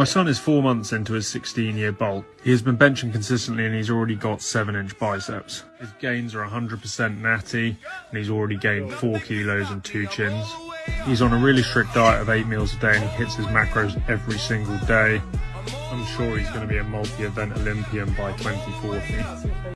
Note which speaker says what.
Speaker 1: My son is four months into his 16 year bulk. He has been benching consistently and he's already got 7 inch biceps. His gains are 100% natty and he's already gained 4 kilos and 2 chins. He's on a really strict diet of 8 meals a day and he hits his macros every single day. I'm sure he's going to be a multi event Olympian by 2040.